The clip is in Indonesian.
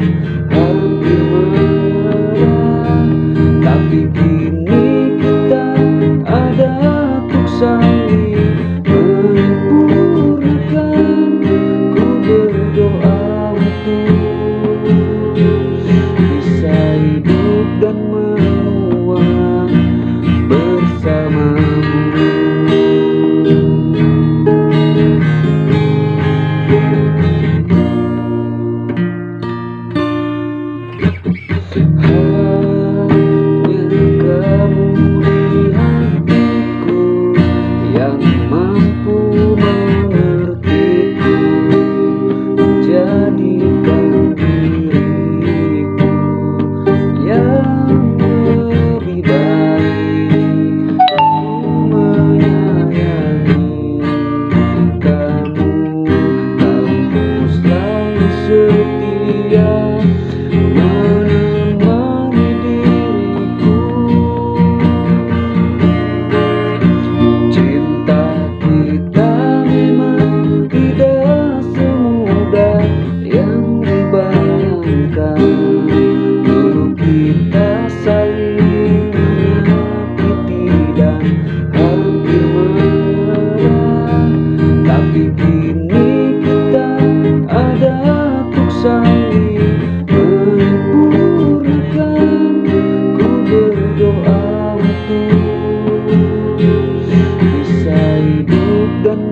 Thank you. bayangkan dulu kita saling menyakiti dan hampir menyerah tapi kini kita ada untuk saling menyempurnakan ku berdoa untuk bisa hidup dan